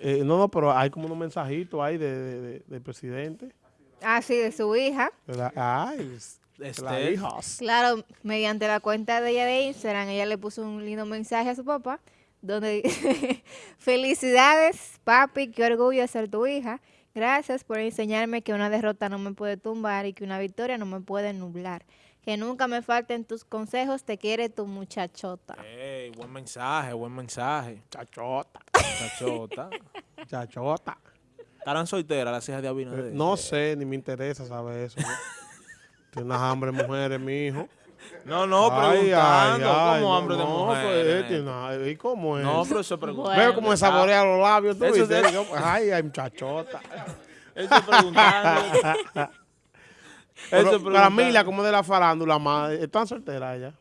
Eh, no, no, pero hay como unos mensajitos ahí de, de- de- del presidente. Ah, sí, de su hija. la- ay, es- de la hija. Claro, mediante la cuenta de ella de Instagram, ella le puso un lindo mensaje a su papá, donde dice, felicidades, papi, qué orgullo de ser tu hija. Gracias por enseñarme que una derrota no me puede tumbar y que una victoria no me puede nublar. Que nunca me falten tus consejos, te quiere tu muchachota. Ey, buen mensaje, buen mensaje. Chachota, Chachota. chachota. ¿Estarán solteras las hijas de Abinader? Eh, no sé, ni me interesa saber eso. ¿no? Tiene unas hambre de mujeres, mi hijo. No, no, Ay, preguntando. ay, ay, ¿Cómo no, hambre de no, mujeres? pues, eh, una- ¿Y cómo es? No, pero eso preguntando. Bueno. Veo cómo se saborea los labios, tú Eso viste. es- Digo, Ay, ay, muchachota. Eso es preguntando. Eso Pero, es preguntando. Camila, como de la farándula, más, ¿están solteras ella?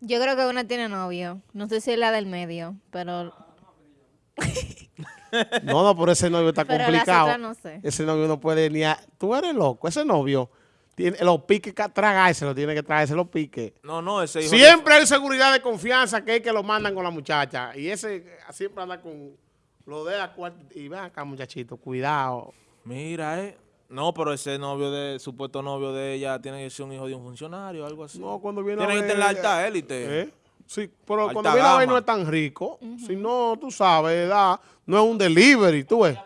Yo creo que una tiene novio. No sé si es la del medio, pero, No, no, por ese novio está pero complicado. otras no sé. Ese novio no puede ni a... Tú eres loco, ese novio tiene los piques que tragárselo, tiene que traerse los piques. No, no, ese hijo de- Siempre hay seguridad de confianza que es que lo mandan con la muchacha. Y ese eh, siempre anda con lo de la cuarta. Y ven acá, muchachito, cuidado. Mira, eh. No, pero ese novio de, supuesto novio de ella tiene que ser un hijo de un funcionario o algo así. No, cuando viene Tiene a que ver- estar la alta élite. ¿Eh? Sí, pero Alta cuando viene a ver no es tan rico. Si no, tú sabes, ¿verdad? No es un delivery, tú ves.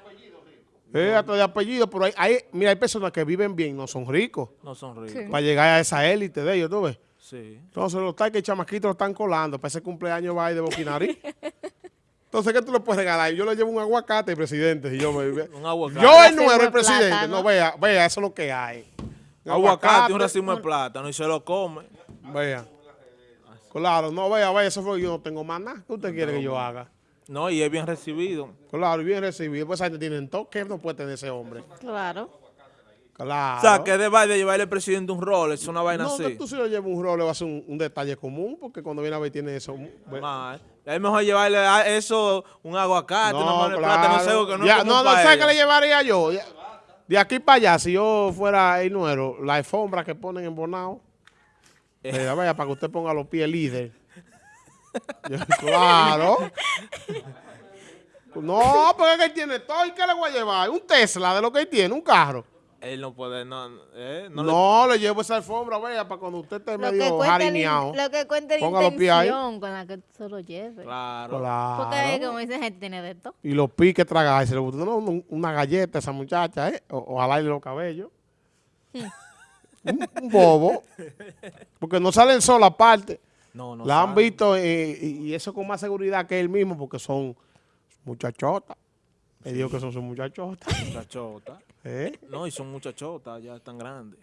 Es hasta de apellido, pero hay, hay- mira, hay personas que viven bien, no son ricos. No son ricos. Sí. Para llegar a esa élite de ellos, tú ves. Sí. Entonces los tal que chamaquitos lo están colando. Para ese cumpleaños va ahí de boquinarí. Entonces, ¿qué tú le puedes regalar? Yo le llevo un aguacate, presidente. Y yo, me, Un aguacate. yo el de el presidente. No, vea, vea, eso es lo que hay. Un Aguacate, un racimo de plátano y se lo come. Vea. Claro, no, vea, vea, eso fue yo no tengo más nada. ¿Qué usted quiere que yo haga? No, y es bien recibido. Claro, bien recibido. Pues ahí tienen todo. ¿Qué no puede tener ese hombre? Claro. Claro. O sea, que de de llevarle al presidente un rol, es una vaina no, así. tú si lo llevas un rol le va a ser un, un detalle común, porque cuando viene a ver tiene eso. Es mejor llevarle a eso un aguacate, una mano de claro. plátano seco que no Ya, no, no sé qué le llevaría yo. De aquí para allá, si yo fuera el nuero, la alfombra que ponen en Bonao, Eh. vaya, para que usted ponga los pies líder. Yo, claro. No, porque él tiene todo. ¿Y qué le voy a llevar? Un Tesla de lo que él tiene, un carro. Él no puede, no, eh, no, No, le- le, llevo esa alfombra, vaya, para cuando usted esté Lo medio jarineado. in- lo que cuenta la Ponga los pies ahí. intención con la que se lo lleve. Claro. Claro. Porque como dice gente tiene de todo. Y los piques tragar, se le botó no, un- una galleta a esa muchacha, ¿eh? O, ojalá y los cabellos. un, un bobo. Porque no salen sola aparte. No, no la han visto eh, y, y eso con más seguridad que él mismo porque son muchachotas. Le digo que son sus muchachotas. Muchachota. ¿eh? No, y son muchachotas, ya están grandes.